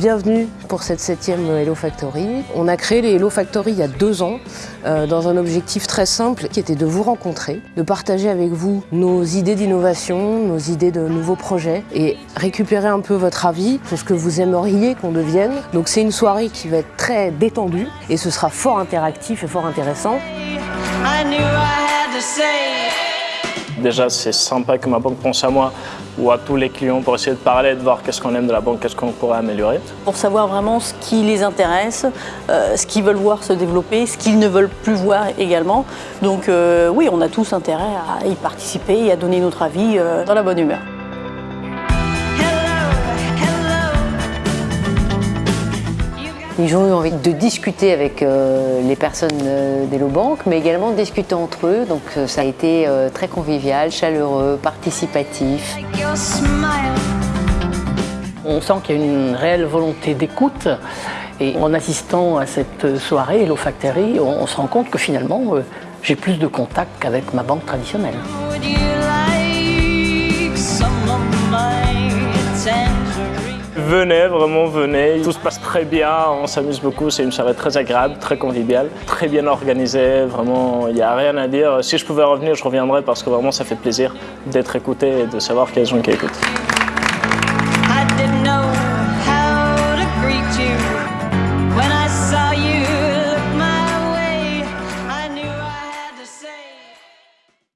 Bienvenue pour cette septième Hello Factory. On a créé les Hello Factory il y a deux ans euh, dans un objectif très simple qui était de vous rencontrer, de partager avec vous nos idées d'innovation, nos idées de nouveaux projets et récupérer un peu votre avis sur ce que vous aimeriez qu'on devienne. Donc c'est une soirée qui va être très détendue et ce sera fort interactif et fort intéressant. Déjà, c'est sympa que ma banque pense à moi ou à tous les clients pour essayer de parler, de voir qu'est-ce qu'on aime de la banque, qu'est-ce qu'on pourrait améliorer. Pour savoir vraiment ce qui les intéresse, euh, ce qu'ils veulent voir se développer, ce qu'ils ne veulent plus voir également. Donc euh, oui, on a tous intérêt à y participer et à donner notre avis euh, dans la bonne humeur. Ils ont eu envie de discuter avec euh, les personnes euh, Bank, mais également de discuter entre eux. Donc euh, ça a été euh, très convivial, chaleureux, participatif. On sent qu'il y a une réelle volonté d'écoute et en assistant à cette soirée Hello Factory, on, on se rend compte que finalement j'ai plus de contacts qu'avec ma banque traditionnelle. venez, vraiment venez. Tout se passe très bien, on s'amuse beaucoup. C'est une soirée très agréable, très conviviale, très bien organisée. Vraiment, il n'y a rien à dire. Si je pouvais revenir, je reviendrais parce que vraiment, ça fait plaisir d'être écouté et de savoir qu'il y a des gens qui écoutent.